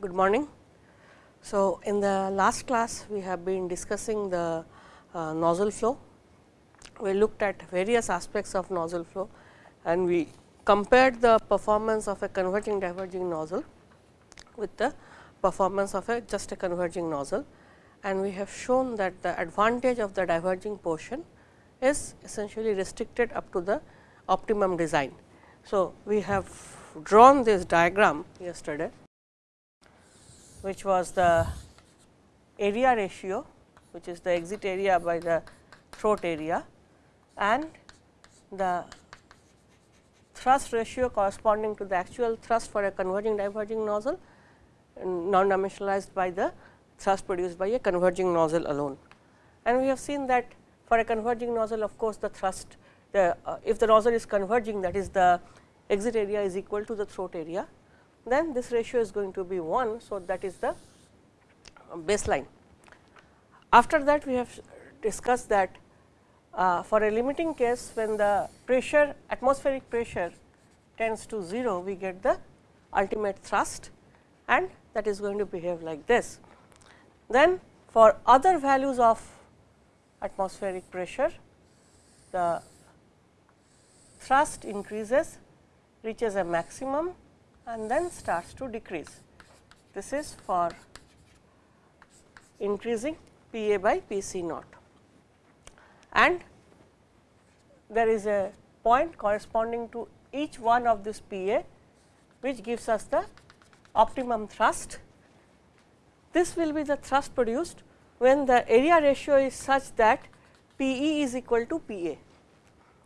Good morning. So, in the last class we have been discussing the uh, nozzle flow. We looked at various aspects of nozzle flow and we compared the performance of a converging diverging nozzle with the performance of a just a converging nozzle and we have shown that the advantage of the diverging portion is essentially restricted up to the optimum design. So, we have drawn this diagram yesterday which was the area ratio which is the exit area by the throat area and the thrust ratio corresponding to the actual thrust for a converging diverging nozzle non dimensionalized by the thrust produced by a converging nozzle alone. And we have seen that for a converging nozzle of course, the thrust the uh, if the nozzle is converging that is the exit area is equal to the throat area then this ratio is going to be 1. So, that is the baseline. After that we have discussed that uh, for a limiting case when the pressure atmospheric pressure tends to 0 we get the ultimate thrust and that is going to behave like this. Then for other values of atmospheric pressure the thrust increases reaches a maximum and then starts to decrease. This is for increasing P A by P C naught and there is a point corresponding to each one of this P A which gives us the optimum thrust. This will be the thrust produced when the area ratio is such that P E is equal to P A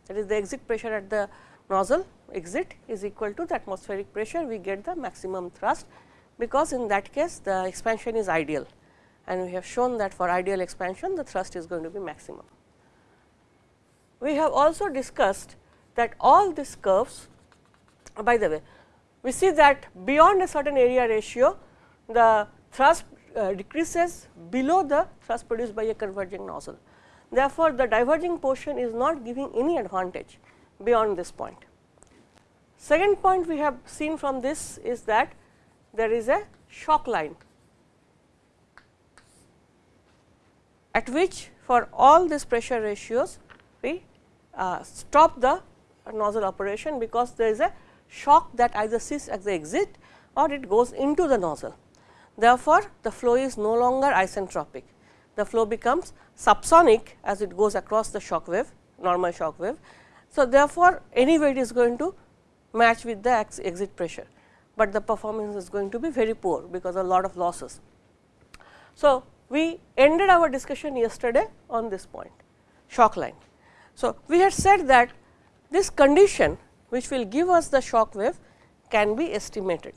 that is the exit pressure at the nozzle exit is equal to the atmospheric pressure, we get the maximum thrust, because in that case the expansion is ideal and we have shown that for ideal expansion the thrust is going to be maximum. We have also discussed that all these curves by the way we see that beyond a certain area ratio the thrust uh, decreases below the thrust produced by a converging nozzle. Therefore, the diverging portion is not giving any advantage beyond this point. Second point we have seen from this is that there is a shock line at which for all these pressure ratios we uh, stop the nozzle operation because there is a shock that either sits at the exit or it goes into the nozzle. Therefore, the flow is no longer isentropic, the flow becomes subsonic as it goes across the shock wave normal shock wave. So, therefore, anyway it is going to match with the exit pressure, but the performance is going to be very poor because a lot of losses. So, we ended our discussion yesterday on this point shock line. So, we had said that this condition which will give us the shock wave can be estimated.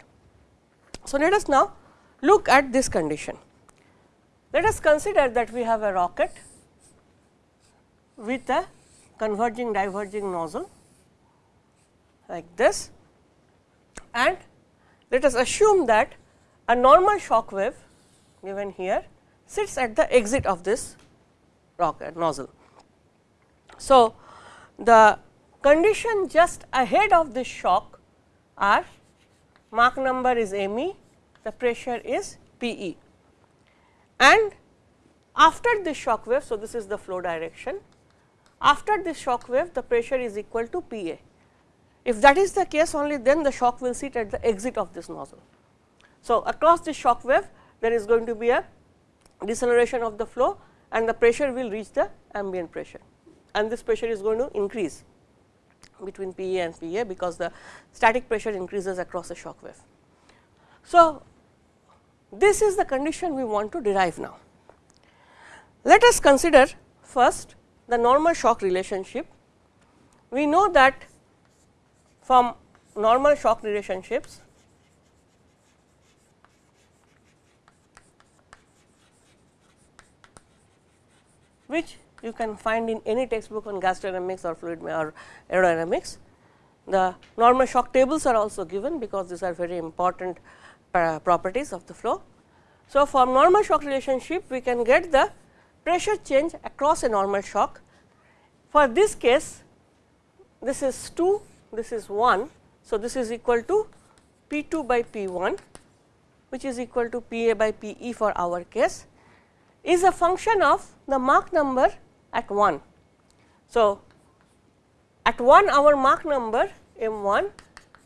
So, let us now look at this condition. Let us consider that we have a rocket with a converging diverging nozzle like this and let us assume that a normal shock wave given here sits at the exit of this rocket nozzle. So, the condition just ahead of this shock are Mach number is m e, the pressure is P e and after this shock wave. So, this is the flow direction after this shock wave the pressure is equal to P a if that is the case only then the shock will sit at the exit of this nozzle. So, across this shock wave there is going to be a deceleration of the flow and the pressure will reach the ambient pressure and this pressure is going to increase between P A and P A because the static pressure increases across the shock wave. So, this is the condition we want to derive now. Let us consider first the normal shock relationship. We know that from normal shock relationships which you can find in any textbook on gas dynamics or fluid or aerodynamics. The normal shock tables are also given because these are very important uh, properties of the flow. So, from normal shock relationship we can get the pressure change across a normal shock. For this case this is 2 this is 1. So, this is equal to P 2 by P 1 which is equal to P A by P E for our case is a function of the Mach number at 1. So, at 1 our Mach number M 1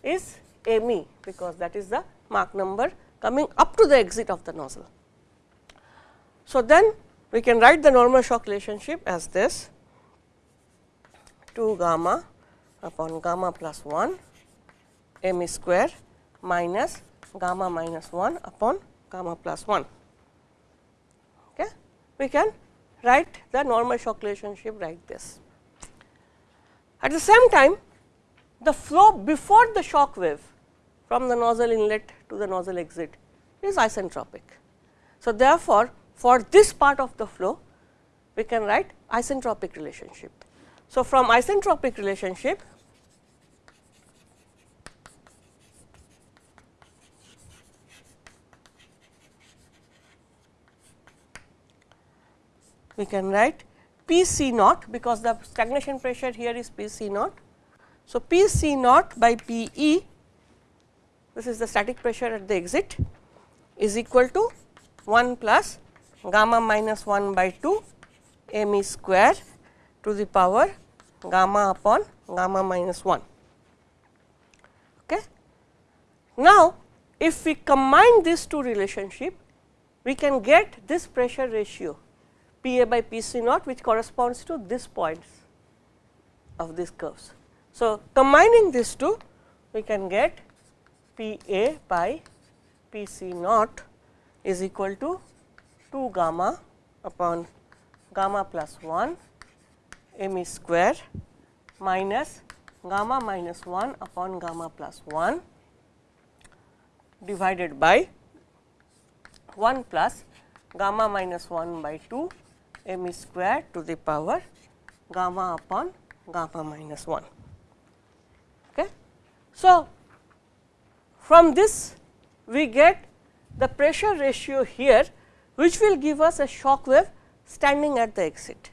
is M E because that is the Mach number coming up to the exit of the nozzle. So, then we can write the normal shock relationship as this 2 gamma upon gamma plus 1 m square minus gamma minus 1 upon gamma plus 1. Okay. We can write the normal shock relationship like this. At the same time, the flow before the shock wave from the nozzle inlet to the nozzle exit is isentropic. So, therefore, for this part of the flow, we can write isentropic relationship. So, from isentropic relationship, we can write P C naught because the stagnation pressure here is P C naught. So, P C naught by P E this is the static pressure at the exit is equal to 1 plus gamma minus 1 by 2 m e square to the power gamma upon gamma minus 1. Okay. Now, if we combine these two relationship, we can get this pressure ratio P A by P C naught which corresponds to this points of these curves. So, combining these two we can get P A by P C naught is equal to 2 gamma upon gamma plus 1 m e square minus gamma minus 1 upon gamma plus 1 divided by 1 plus gamma minus 1 by 2 m square to the power gamma upon gamma minus 1. Okay. So, from this we get the pressure ratio here which will give us a shock wave standing at the exit.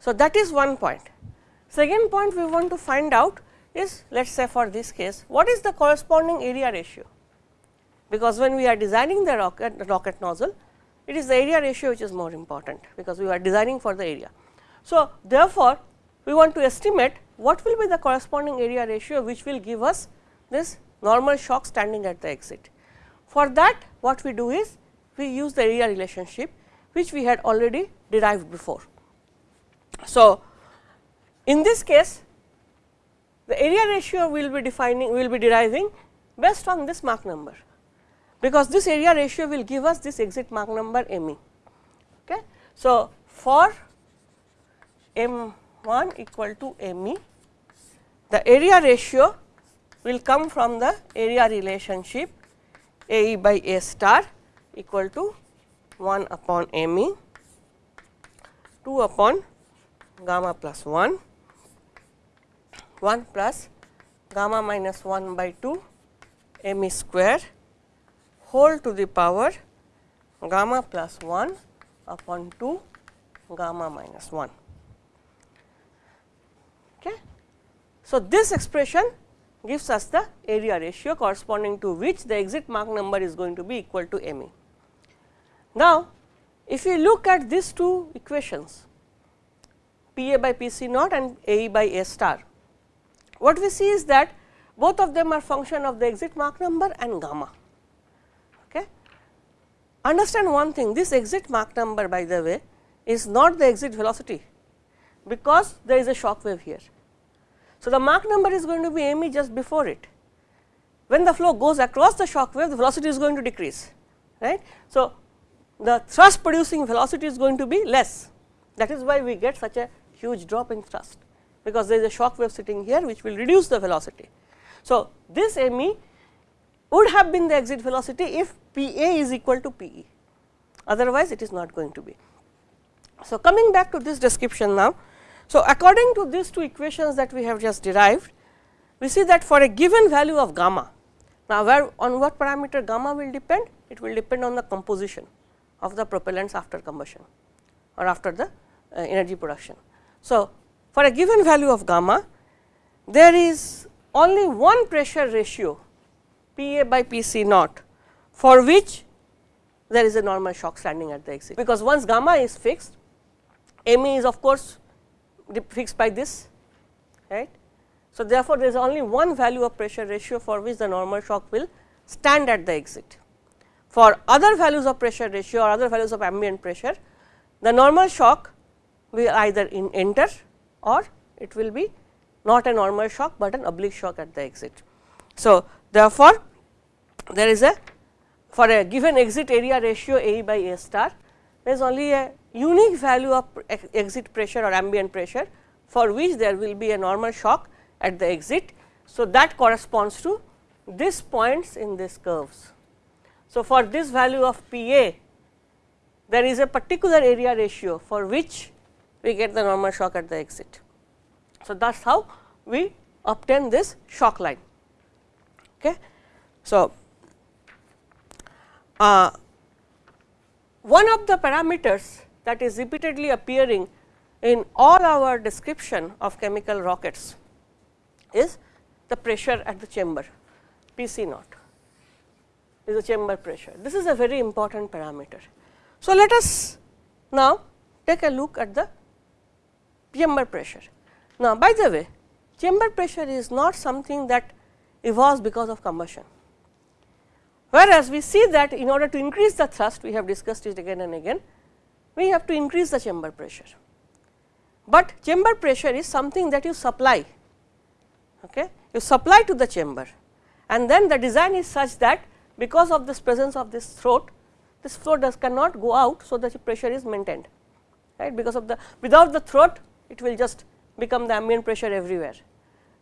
So, that is one point. Second point we want to find out is let us say for this case what is the corresponding area ratio because when we are designing the rocket, the rocket nozzle it is the area ratio which is more important because we are designing for the area. So, therefore, we want to estimate what will be the corresponding area ratio which will give us this normal shock standing at the exit. For that what we do is we use the area relationship which we had already derived before. So, in this case the area ratio will be defining will be deriving based on this Mach number because this area ratio will give us this exit Mach number m e. Okay. So, for m 1 equal to m e, the area ratio will come from the area relationship a e by a star equal to 1 upon m e, 2 upon gamma plus 1, 1 plus gamma minus 1 by 2 m e square whole to the power gamma plus 1 upon 2 gamma minus 1. Okay. So, this expression gives us the area ratio corresponding to which the exit Mach number is going to be equal to m e. Now, if we look at these two equations P a by P c naught and A e by A star, what we see is that both of them are function of the exit Mach number and gamma. Okay. Understand one thing this exit Mach number by the way is not the exit velocity because there is a shock wave here. So, the Mach number is going to be m e just before it. When the flow goes across the shock wave the velocity is going to decrease right. So, the thrust producing velocity is going to be less that is why we get such a huge drop in thrust because there is a shock wave sitting here which will reduce the velocity. So, this m e would have been the exit velocity if P A is equal to P E, otherwise it is not going to be. So, coming back to this description now. So, according to these two equations that we have just derived, we see that for a given value of gamma, now where on what parameter gamma will depend? It will depend on the composition of the propellants after combustion or after the uh, energy production. So, for a given value of gamma, there is only one pressure ratio P A by P C naught for which there is a normal shock standing at the exit, because once gamma is fixed M e is of course fixed by this right. So, therefore, there is only one value of pressure ratio for which the normal shock will stand at the exit. For other values of pressure ratio or other values of ambient pressure, the normal shock will either in enter or it will be not a normal shock, but an oblique shock at the exit. So, therefore, there is a for a given exit area ratio A by A star, there is only a unique value of exit pressure or ambient pressure for which there will be a normal shock at the exit. So, that corresponds to this points in these curves. So, for this value of P A there is a particular area ratio for which we get the normal shock at the exit. So, that is how we obtain this shock line. Okay. So, uh, one of the parameters that is repeatedly appearing in all our description of chemical rockets is the pressure at the chamber P c naught is the chamber pressure. This is a very important parameter. So, let us now take a look at the chamber pressure. Now, by the way chamber pressure is not something that evolves because of combustion, whereas we see that in order to increase the thrust we have discussed it again and again we have to increase the chamber pressure. But chamber pressure is something that you supply, okay? you supply to the chamber and then the design is such that because of this presence of this throat, this throat does cannot go out. So, the pressure is maintained right because of the without the throat it will just become the ambient pressure everywhere.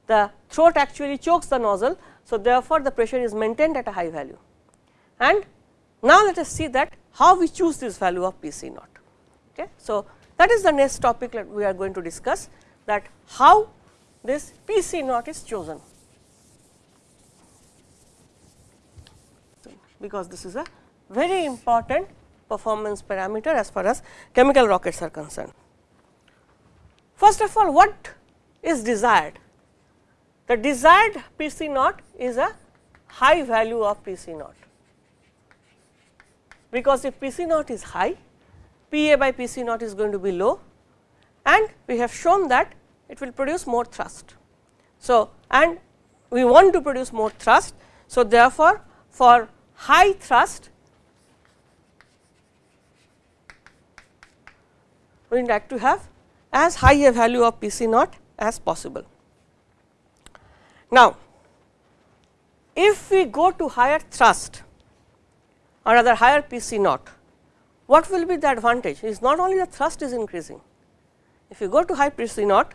The throat actually chokes the nozzle. So, therefore, the pressure is maintained at a high value and now let us see that how we choose this value of P c naught. Okay. So, that is the next topic that we are going to discuss that how this P c naught is chosen, because this is a very important performance parameter as far as chemical rockets are concerned. First of all what is desired? The desired P c naught is a high value of P c naught, because if P c naught is high P A by P C naught is going to be low and we have shown that it will produce more thrust. So, and we want to produce more thrust. So, therefore, for high thrust we would like to have as high a value of P C naught as possible. Now, if we go to higher thrust or rather higher P C naught, what will be the advantage is not only the thrust is increasing. If you go to high P C naught,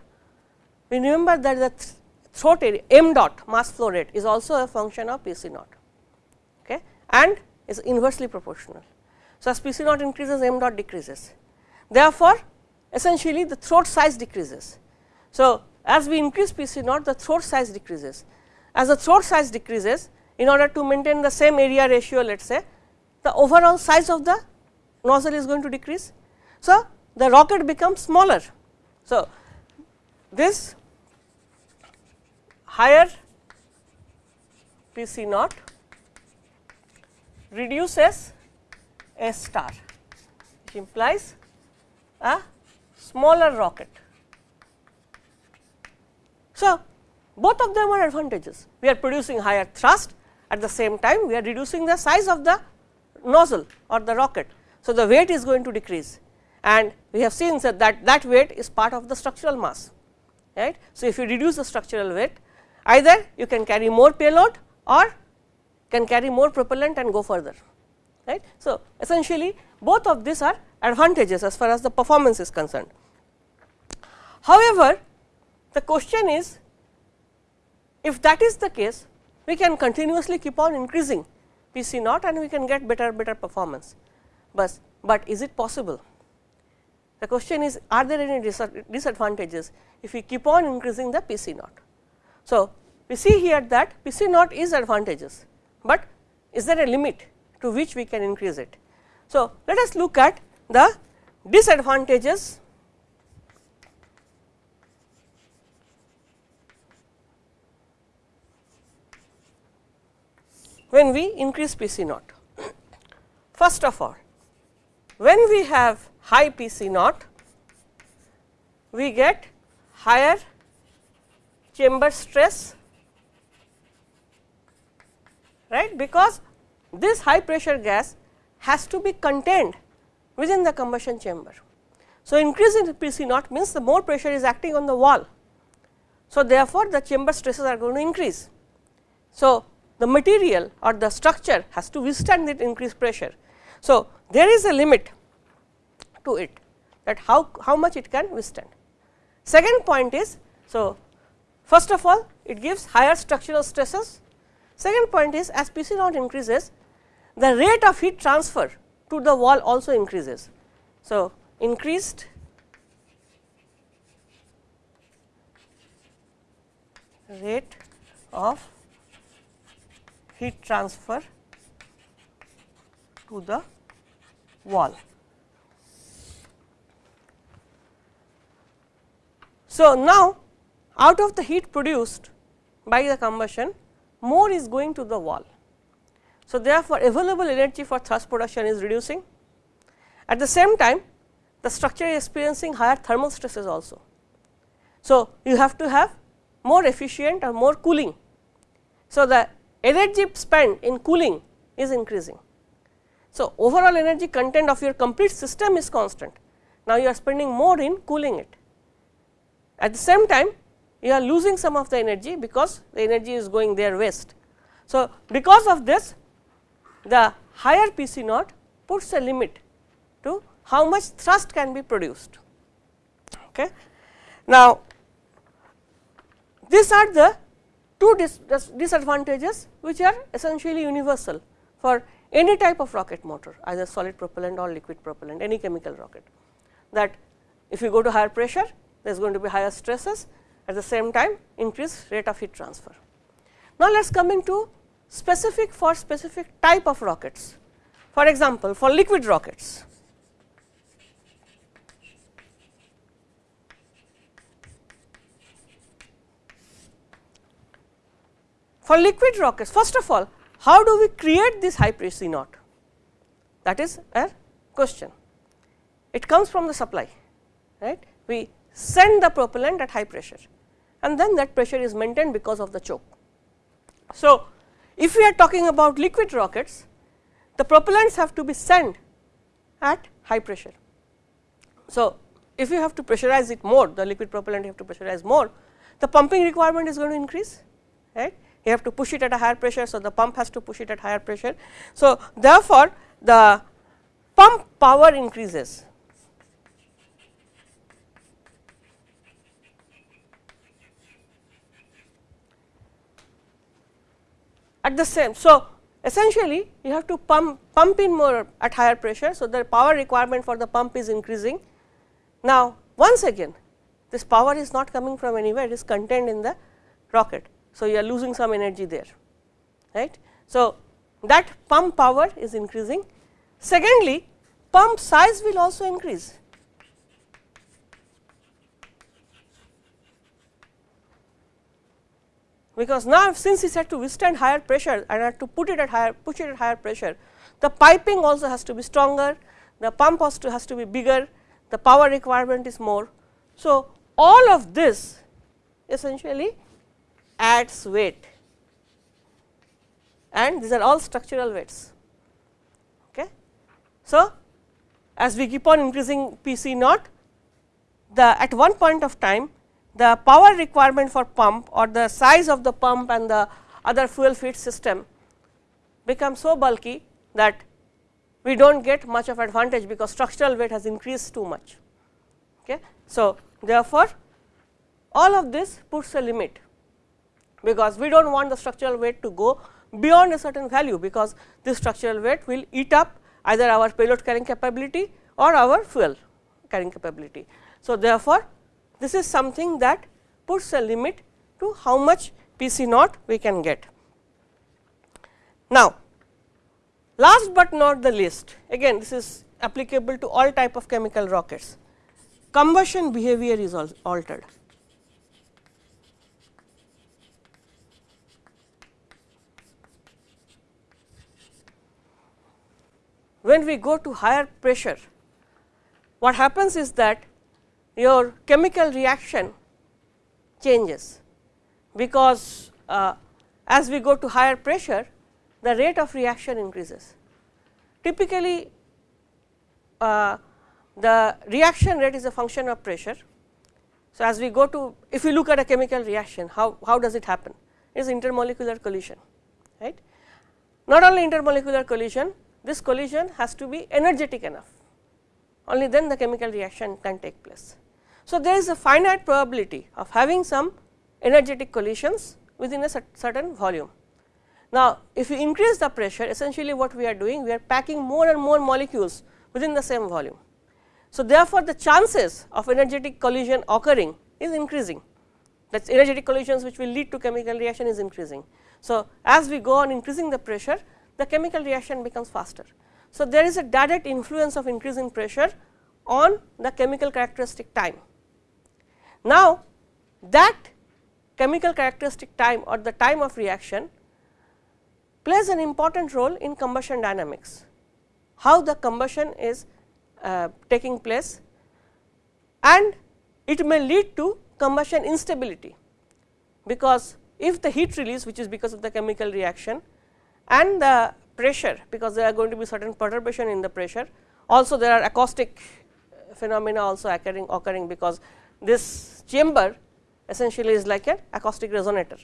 we remember that the th throat area m dot mass flow rate is also a function of P C naught okay, and is inversely proportional. So, as P C naught increases m dot decreases. Therefore, essentially the throat size decreases. So, as we increase P C naught the throat size decreases. As the throat size decreases in order to maintain the same area ratio let us say the overall size of the nozzle is going to decrease. So, the rocket becomes smaller. So, this higher P c naught reduces A star which implies a smaller rocket. So, both of them are advantages. We are producing higher thrust at the same time we are reducing the size of the nozzle or the rocket. So, the weight is going to decrease and we have seen that that, that weight is part of the structural mass right. So, if you reduce the structural weight either you can carry more payload or can carry more propellant and go further right. So, essentially both of these are advantages as far as the performance is concerned. However, the question is if that is the case we can continuously keep on increasing P c naught and we can get better better performance but, but is it possible? The question is are there any disadvantages if we keep on increasing the P c naught. So, we see here that P c naught is advantageous, but is there a limit to which we can increase it. So, let us look at the disadvantages when we increase P c naught. first of all when we have high P c naught we get higher chamber stress right because this high pressure gas has to be contained within the combustion chamber. So, increase in P c naught means the more pressure is acting on the wall. So, therefore, the chamber stresses are going to increase. So, the material or the structure has to withstand that increased pressure. So, there is a limit to it that how, how much it can withstand. Second point is, so first of all it gives higher structural stresses. Second point is as P c naught increases, the rate of heat transfer to the wall also increases. So, increased rate of heat transfer to the wall. So, now out of the heat produced by the combustion more is going to the wall. So, therefore, available energy for thrust production is reducing. At the same time the structure is experiencing higher thermal stresses also. So, you have to have more efficient or more cooling. So, the energy spent in cooling is increasing. So, overall energy content of your complete system is constant. Now, you are spending more in cooling it. At the same time you are losing some of the energy because the energy is going there waste. So, because of this the higher P c naught puts a limit to how much thrust can be produced. Okay. Now, these are the two dis disadvantages which are essentially universal for any type of rocket motor either solid propellant or liquid propellant any chemical rocket that if you go to higher pressure there is going to be higher stresses at the same time increased rate of heat transfer. Now, let us come into specific for specific type of rockets. For example, for liquid rockets, for liquid rockets first of all how do we create this high pressure naught that is a question. It comes from the supply right we send the propellant at high pressure and then that pressure is maintained because of the choke. So, if we are talking about liquid rockets, the propellants have to be sent at high pressure. So, if you have to pressurize it more, the liquid propellant you have to pressurize more, the pumping requirement is going to increase, right. You have to push it at a higher pressure, so the pump has to push it at higher pressure. So, therefore, the pump power increases at the same. So, essentially you have to pump, pump in more at higher pressure. So, the power requirement for the pump is increasing. Now, once again this power is not coming from anywhere it is contained in the rocket. So, you are losing some energy there right. So, that pump power is increasing. Secondly, pump size will also increase because now since it had to withstand higher pressure and had to put it at higher push it at higher pressure the piping also has to be stronger the pump has to has to be bigger the power requirement is more. So all of this essentially adds weight. And these are all structural weights. Okay? So as we keep on increasing pc naught the at one point of time the power requirement for pump or the size of the pump and the other fuel feed system become so bulky that we do not get much of advantage because structural weight has increased too much. Okay. So, therefore, all of this puts a limit because we do not want the structural weight to go beyond a certain value because this structural weight will eat up either our payload carrying capability or our fuel carrying capability. So, therefore, this is something that puts a limit to how much P c naught we can get. Now, last but not the least again this is applicable to all type of chemical rockets, combustion behavior is altered. when we go to higher pressure, what happens is that your chemical reaction changes, because uh, as we go to higher pressure the rate of reaction increases. Typically, uh, the reaction rate is a function of pressure. So, as we go to if we look at a chemical reaction how, how does it happen it is intermolecular collision right. Not only intermolecular collision this collision has to be energetic enough only then the chemical reaction can take place. So, there is a finite probability of having some energetic collisions within a certain volume. Now, if we increase the pressure essentially what we are doing we are packing more and more molecules within the same volume. So, therefore, the chances of energetic collision occurring is increasing that is energetic collisions which will lead to chemical reaction is increasing. So, as we go on increasing the pressure the chemical reaction becomes faster. So, there is a direct influence of increasing pressure on the chemical characteristic time. Now, that chemical characteristic time or the time of reaction plays an important role in combustion dynamics, how the combustion is uh, taking place and it may lead to combustion instability, because if the heat release which is because of the chemical reaction and the pressure because there are going to be certain perturbation in the pressure also there are acoustic phenomena also occurring occurring because this chamber essentially is like an acoustic resonator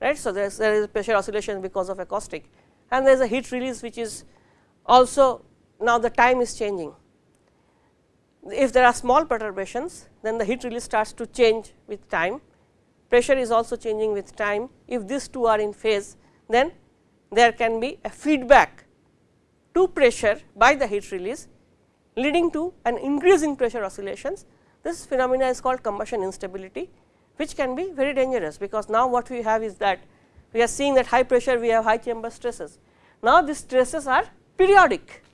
right. So, there is there is pressure oscillation because of acoustic and there is a heat release which is also now the time is changing. If there are small perturbations then the heat release starts to change with time, pressure is also changing with time. If these two are in phase then there can be a feedback to pressure by the heat release leading to an increase in pressure oscillations. This phenomena is called combustion instability which can be very dangerous, because now what we have is that we are seeing that high pressure we have high chamber stresses. Now, these stresses are periodic.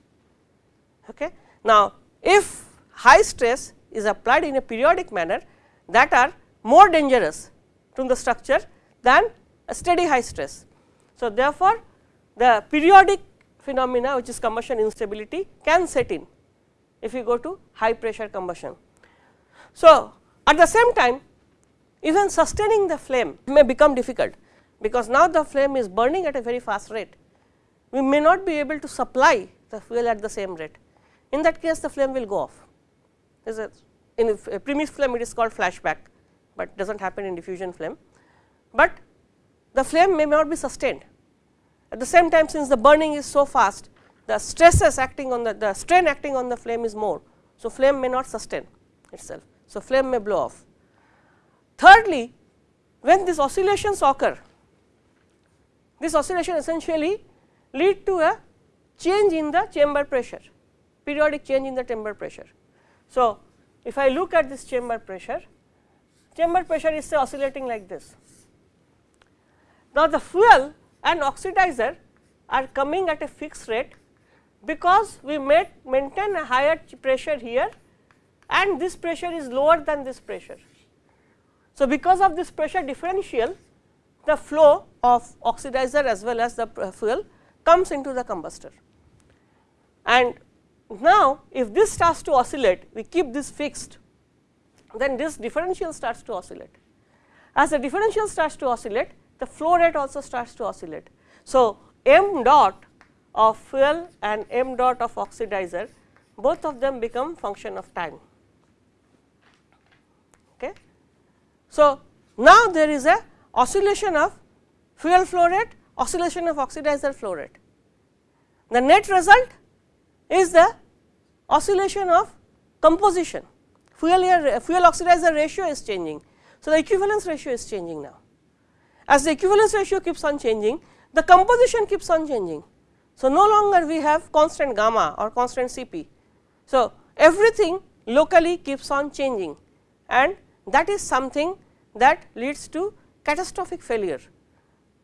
Okay. Now, if high stress is applied in a periodic manner that are more dangerous to the structure than a steady high stress. So, therefore, the periodic phenomena which is combustion instability can set in if you go to high pressure combustion. So, at the same time even sustaining the flame may become difficult, because now the flame is burning at a very fast rate. We may not be able to supply the fuel at the same rate. In that case the flame will go off. A, in a premixed flame it is called flashback, but does not happen in diffusion flame. But the flame may not be sustained. At the same time since the burning is so fast, the stresses acting on the, the strain acting on the flame is more. So, flame may not sustain itself. So, flame may blow off. Thirdly, when these oscillations occur, this oscillation essentially lead to a change in the chamber pressure, periodic change in the chamber pressure. So, if I look at this chamber pressure, chamber pressure is say oscillating like this. Now, the fuel and oxidizer are coming at a fixed rate, because we maintain a higher pressure here and this pressure is lower than this pressure. So, because of this pressure differential the flow of oxidizer as well as the fuel comes into the combustor. And now, if this starts to oscillate we keep this fixed then this differential starts to oscillate. As the differential starts to oscillate the flow rate also starts to oscillate. So, m dot of fuel and m dot of oxidizer both of them become function of time. Okay. So, now there is a oscillation of fuel flow rate, oscillation of oxidizer flow rate. The net result is the oscillation of composition, fuel air fuel oxidizer ratio is changing. So, the equivalence ratio is changing now. As the equivalence ratio keeps on changing, the composition keeps on changing. So, no longer we have constant gamma or constant Cp. So, everything locally keeps on changing and that is something that leads to catastrophic failure.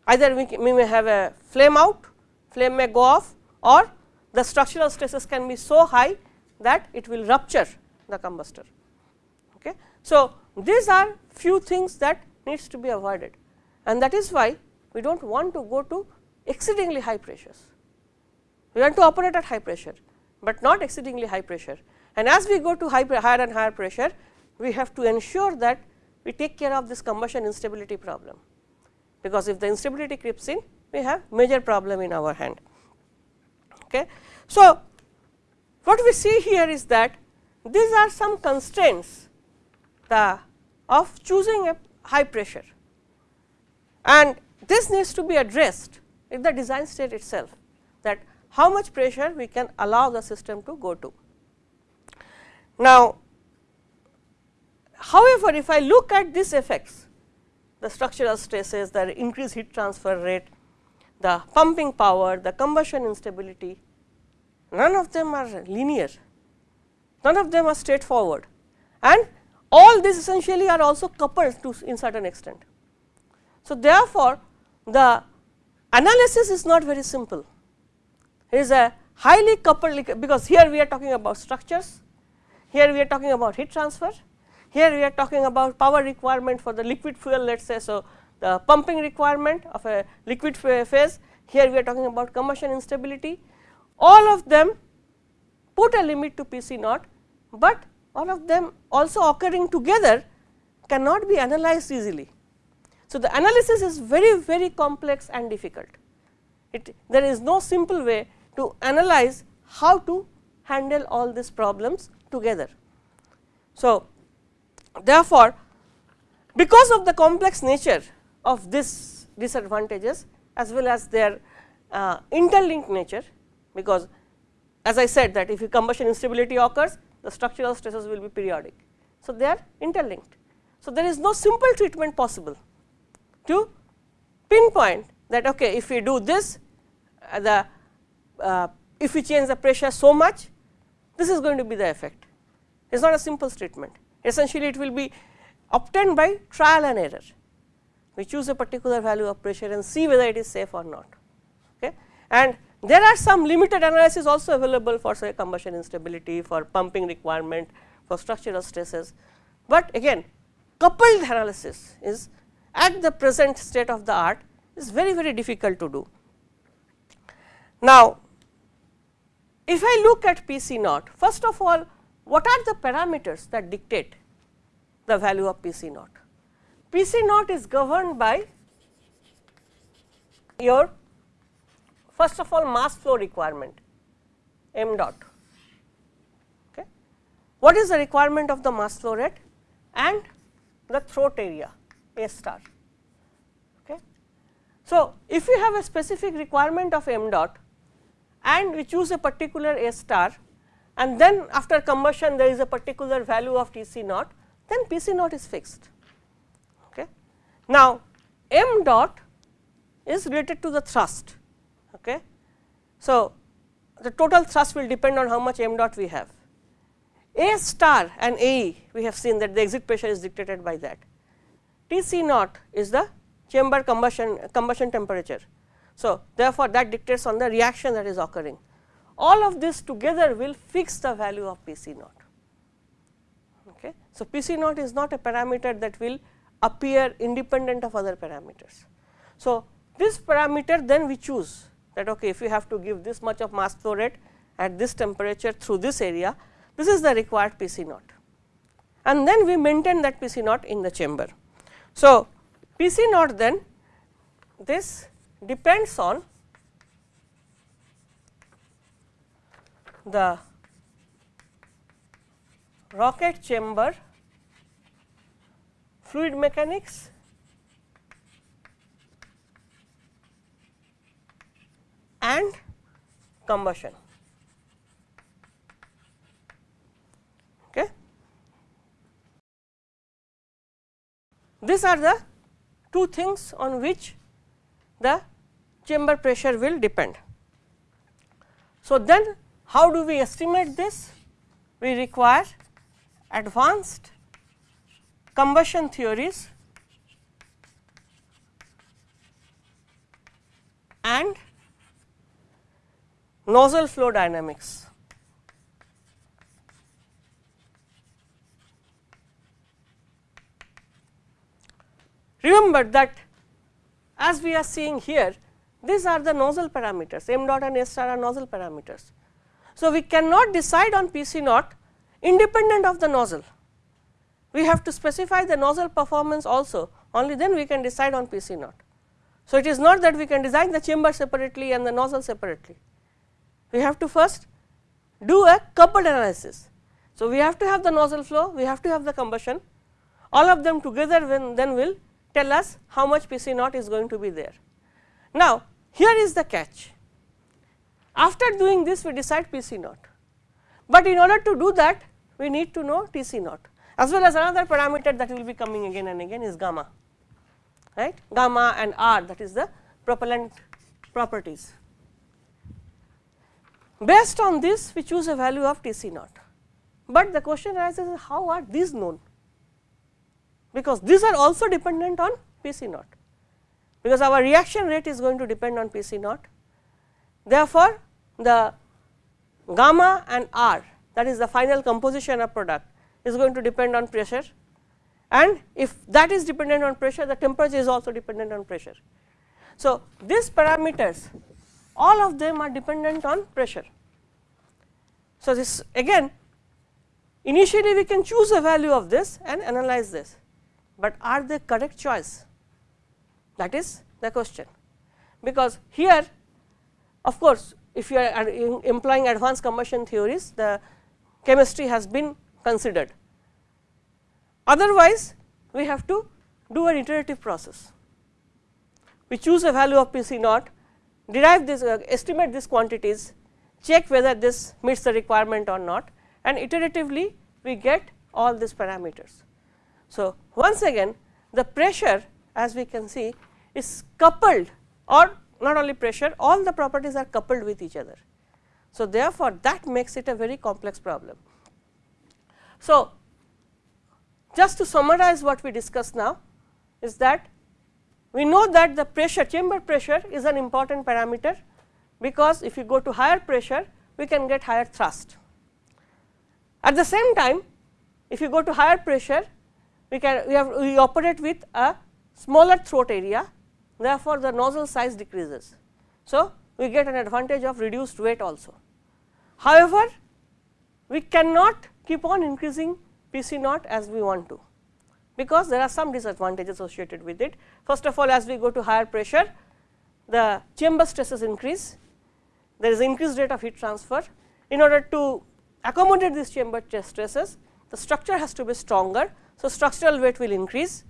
Either we, we may have a flame out, flame may go off or the structural stresses can be so high that it will rupture the combustor. Okay. So, these are few things that needs to be avoided and that is why we do not want to go to exceedingly high pressures. We want to operate at high pressure but not exceedingly high pressure. And as we go to high, higher and higher pressure, we have to ensure that we take care of this combustion instability problem, because if the instability creeps in, we have major problem in our hand. Okay. So, what we see here is that these are some constraints the of choosing a high pressure and this needs to be addressed in the design state itself that how much pressure we can allow the system to go to. Now, however, if I look at these effects the structural stresses, the increased heat transfer rate, the pumping power, the combustion instability, none of them are linear, none of them are straightforward. And all these essentially are also coupled to in certain extent. So, therefore, the analysis is not very simple, it is a highly coupled because here we are talking about structures, here we are talking about heat transfer, here we are talking about power requirement for the liquid fuel let us say. So, the pumping requirement of a liquid phase, here we are talking about combustion instability, all of them put a limit to P c naught, but all of them also occurring together cannot be analyzed easily. So, the analysis is very very complex and difficult. It, there is no simple way to analyze how to handle all these problems together. So, therefore, because of the complex nature of this disadvantages as well as their uh, interlinked nature, because as I said that if a combustion instability occurs, the structural stresses will be periodic. So, they are interlinked. So, there is no simple treatment possible to pinpoint that okay, if we do this uh, the uh, if we change the pressure so much this is going to be the effect. It is not a simple treatment essentially it will be obtained by trial and error. We choose a particular value of pressure and see whether it is safe or not. Okay. And there are some limited analysis also available for say combustion instability, for pumping requirement, for structural stresses, but again coupled analysis is at the present state of the art is very very difficult to do. Now, if I look at P c naught, first of all what are the parameters that dictate the value of P c naught? P c naught is governed by your first of all mass flow requirement m dot. Okay. What is the requirement of the mass flow rate and the throat area A star. Okay. So, if we have a specific requirement of m dot and we choose a particular A star and then after combustion there is a particular value of T c naught, then P c naught is fixed. Okay. Now, m dot is related to the thrust. Okay. So, the total thrust will depend on how much m dot we have. A star and A we have seen that the exit pressure is dictated by that. T c naught is the chamber combustion combustion temperature. So, therefore, that dictates on the reaction that is occurring. All of this together will fix the value of P c naught. Okay. So, P c naught is not a parameter that will appear independent of other parameters. So, this parameter then we choose that okay, if we have to give this much of mass flow rate at this temperature through this area, this is the required P c naught and then we maintain that P c naught in the chamber. So, P c naught then this depends on the rocket chamber fluid mechanics and combustion. Okay. These are the two things on which the chamber pressure will depend. So, then how do we estimate this? We require advanced combustion theories and nozzle flow dynamics. Remember that as we are seeing here, these are the nozzle parameters, m dot and A star are nozzle parameters. So, we cannot decide on P c naught independent of the nozzle. We have to specify the nozzle performance also only then we can decide on P c naught. So, it is not that we can design the chamber separately and the nozzle separately. We have to first do a coupled analysis. So, we have to have the nozzle flow, we have to have the combustion all of them together then will tell us how much P c naught is going to be there. Now, here is the catch after doing this we decide P c naught, but in order to do that we need to know T c naught as well as another parameter that will be coming again and again is gamma right? Gamma and R that is the propellant properties. Based on this we choose a value of T c naught, but the question arises how are these known? Because these are also dependent on P c naught. Because our reaction rate is going to depend on P c naught. Therefore, the gamma and R that is the final composition of product is going to depend on pressure and if that is dependent on pressure the temperature is also dependent on pressure. So, these parameters all of them are dependent on pressure. So, this again initially we can choose a value of this and analyze this, but are they correct choice that is the question because here of course, if you are employing advanced combustion theories the chemistry has been considered Otherwise, we have to do an iterative process. We choose a value of P c naught, derive this uh, estimate these quantities, check whether this meets the requirement or not and iteratively we get all these parameters. So, once again the pressure as we can see is coupled or not only pressure all the properties are coupled with each other. So, therefore, that makes it a very complex problem. So, just to summarize what we discussed now is that we know that the pressure chamber pressure is an important parameter because if you go to higher pressure we can get higher thrust. At the same time if you go to higher pressure we can we have we operate with a smaller throat area therefore, the nozzle size decreases. So, we get an advantage of reduced weight also. However, we cannot keep on increasing P c naught as we want to, because there are some disadvantages associated with it. First of all as we go to higher pressure, the chamber stresses increase, there is increased rate of heat transfer. In order to accommodate these chamber stresses, the structure has to be stronger. So, structural weight will increase.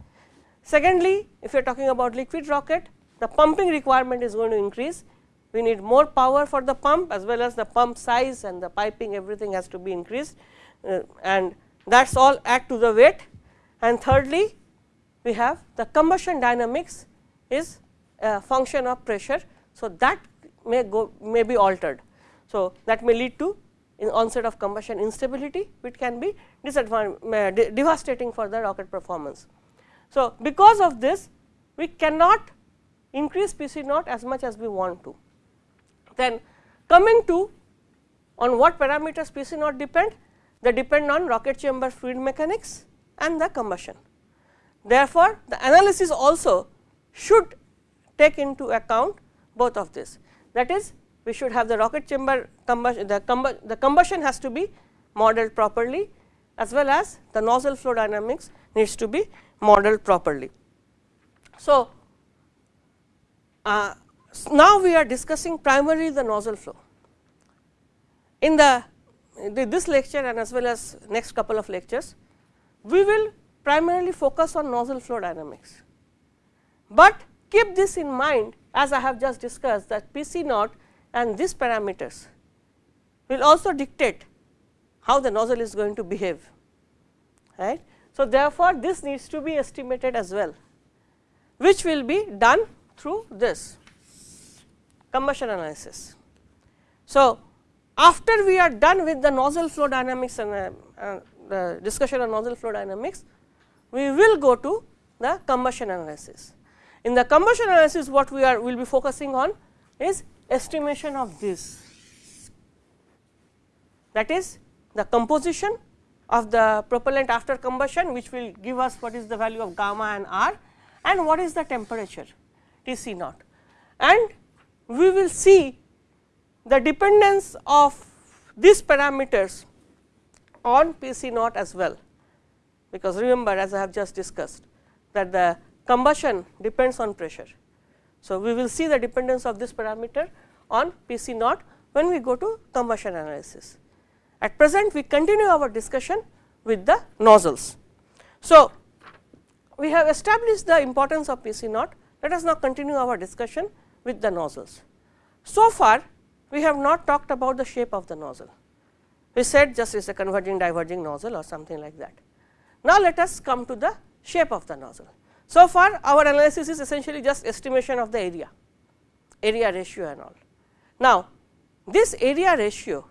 Secondly, if you are talking about liquid rocket, the pumping requirement is going to increase. We need more power for the pump as well as the pump size and the piping everything has to be increased uh, and that is all add to the weight and thirdly we have the combustion dynamics is a function of pressure. So, that may go may be altered. So, that may lead to onset of combustion instability which can be disadvantage devastating for the rocket performance. So, because of this we cannot increase P c naught as much as we want to. Then coming to on what parameters P c naught depend they depend on rocket chamber fluid mechanics and the combustion. Therefore, the analysis also should take into account both of this that is we should have the rocket chamber combustion the, the combustion has to be modeled properly as well as the nozzle flow dynamics needs to be modeled properly. So, uh, now we are discussing primarily the nozzle flow. In the this lecture and as well as next couple of lectures, we will primarily focus on nozzle flow dynamics. But keep this in mind as I have just discussed that P c naught and these parameters will also dictate how the nozzle is going to behave. right? So, therefore, this needs to be estimated as well, which will be done through this combustion analysis. So, after we are done with the nozzle flow dynamics and uh, uh, the discussion on nozzle flow dynamics, we will go to the combustion analysis. In the combustion analysis what we are will be focusing on is estimation of this that is the composition of the propellant after combustion which will give us what is the value of gamma and R and what is the temperature T c naught and we will see the dependence of these parameters on P c naught as well, because remember as I have just discussed that the combustion depends on pressure. So, we will see the dependence of this parameter on P c naught when we go to combustion analysis. At present we continue our discussion with the nozzles. So, we have established the importance of P c naught, let us now continue our discussion with the nozzles. So far we have not talked about the shape of the nozzle, we said just is a converging diverging nozzle or something like that. Now, let us come to the shape of the nozzle. So far our analysis is essentially just estimation of the area, area ratio and all. Now, this area ratio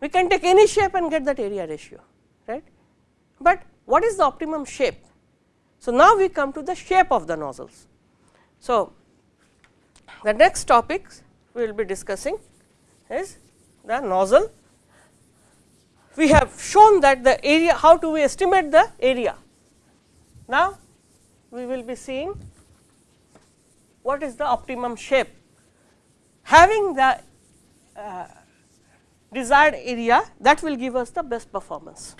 we can take any shape and get that area ratio right, but what is the optimum shape? So, now we come to the shape of the nozzles. So, the next topics we will be discussing is the nozzle. We have shown that the area how do we estimate the area. Now, we will be seeing what is the optimum shape. Having the uh, desired area that will give us the best performance.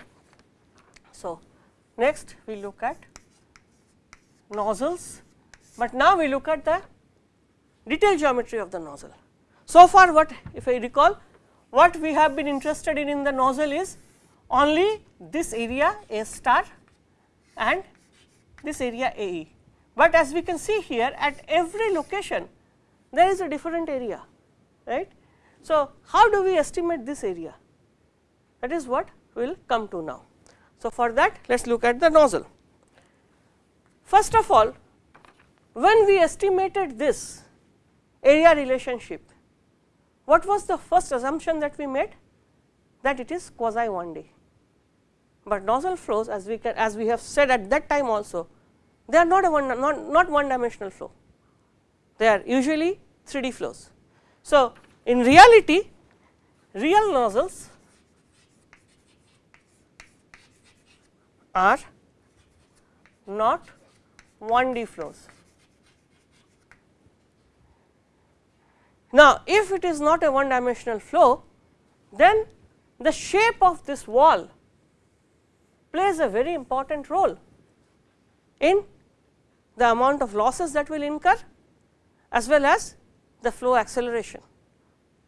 So, next we look at nozzles, but now we look at the detailed geometry of the nozzle. So far what if I recall what we have been interested in in the nozzle is only this area A star and this area A e, but as we can see here at every location there is a different area right. So, how do we estimate this area that is what we will come to now. So, for that let us look at the nozzle. First of all when we estimated this area relationship, what was the first assumption that we made? That it is quasi 1D, but nozzle flows as we can as we have said at that time also they are not a one not, not one dimensional flow, they are usually 3D flows. So, in reality real nozzles are not 1D flows. Now, if it is not a one dimensional flow, then the shape of this wall plays a very important role in the amount of losses that will incur as well as the flow acceleration.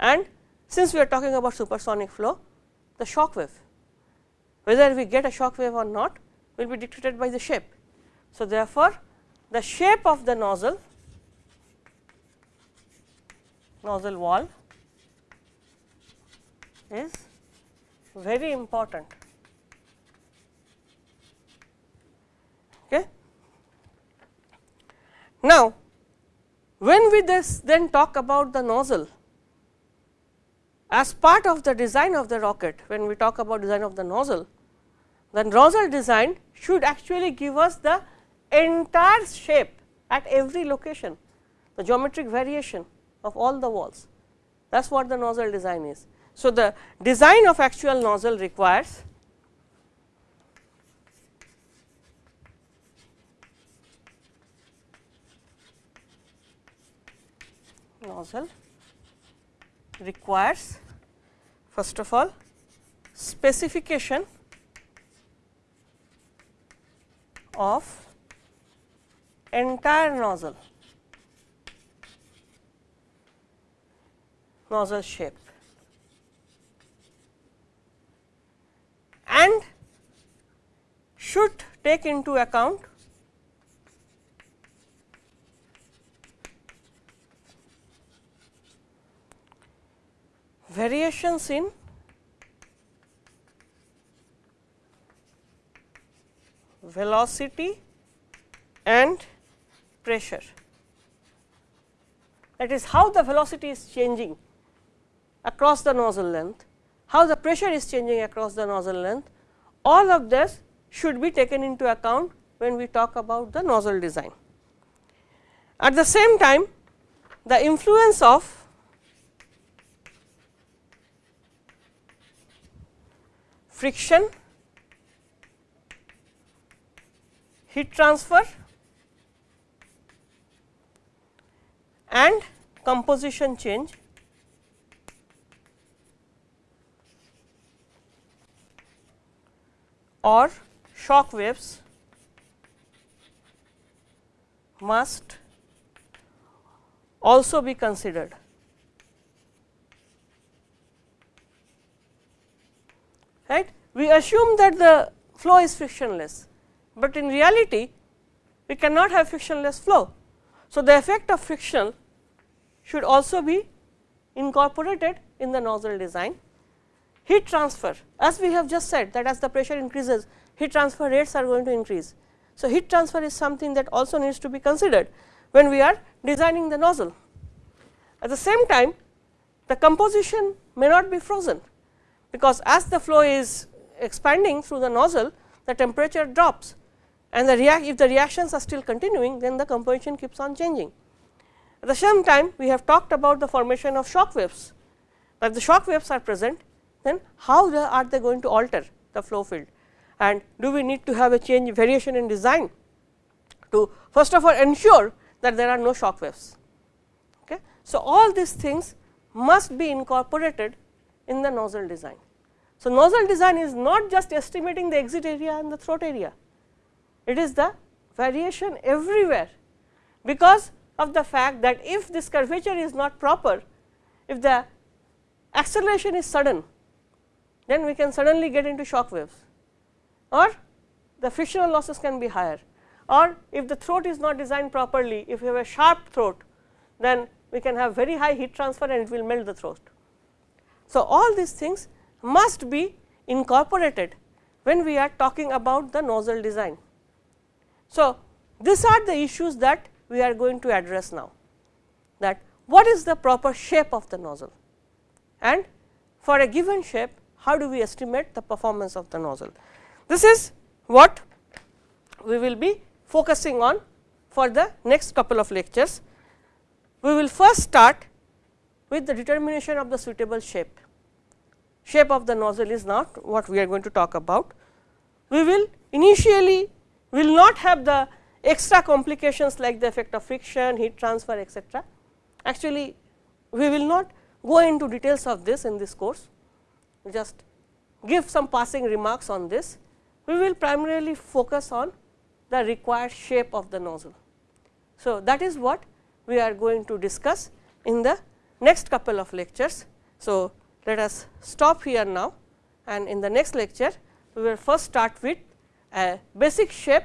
And since we are talking about supersonic flow, the shock wave, whether we get a shock wave or not will be dictated by the shape. So, therefore, the shape of the nozzle nozzle wall is very important. Okay. Now, when we this then talk about the nozzle as part of the design of the rocket, when we talk about design of the nozzle, the nozzle design should actually give us the entire shape at every location, the geometric variation of all the walls that is what the nozzle design is. So, the design of actual nozzle requires nozzle requires first of all specification of entire nozzle nozzle shape. And should take into account variations in velocity and pressure. That is how the velocity is changing across the nozzle length, how the pressure is changing across the nozzle length, all of this should be taken into account when we talk about the nozzle design. At the same time, the influence of friction, heat transfer and composition change. or shock waves must also be considered. We assume that the flow is frictionless, but in reality we cannot have frictionless flow. So, the effect of friction should also be incorporated in the nozzle design. Heat transfer as we have just said that as the pressure increases heat transfer rates are going to increase. So, heat transfer is something that also needs to be considered when we are designing the nozzle. At the same time the composition may not be frozen, because as the flow is expanding through the nozzle the temperature drops and the react if the reactions are still continuing then the composition keeps on changing. At the same time we have talked about the formation of shock waves, Now, if the shock waves are present then how are they going to alter the flow field and do we need to have a change variation in design to first of all ensure that there are no shock waves. Okay. So, all these things must be incorporated in the nozzle design. So, nozzle design is not just estimating the exit area and the throat area, it is the variation everywhere, because of the fact that if this curvature is not proper, if the acceleration is sudden, then we can suddenly get into shock waves or the frictional losses can be higher or if the throat is not designed properly, if you have a sharp throat, then we can have very high heat transfer and it will melt the throat. So, all these things must be incorporated when we are talking about the nozzle design. So, these are the issues that we are going to address now that what is the proper shape of the nozzle and for a given shape how do we estimate the performance of the nozzle. This is what we will be focusing on for the next couple of lectures. We will first start with the determination of the suitable shape. Shape of the nozzle is not what we are going to talk about. We will initially will not have the extra complications like the effect of friction, heat transfer etc. Actually, we will not go into details of this in this course, just give some passing remarks on this. We will primarily focus on the required shape of the nozzle. So, that is what we are going to discuss in the next couple of lectures. So, let us stop here now and in the next lecture we will first start with a basic shape,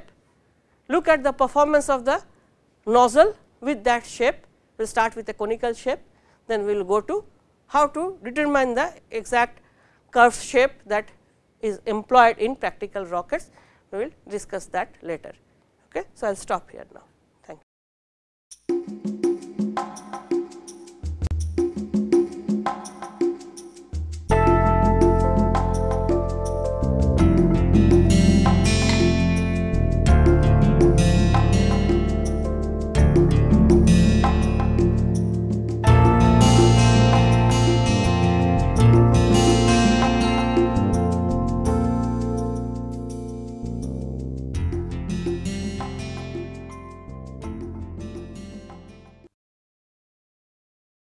look at the performance of the nozzle with that shape, we will start with a conical shape, then we will go to how to determine the exact curve shape that is employed in practical rockets, we will discuss that later. Okay. So, I will stop here now. Thank you.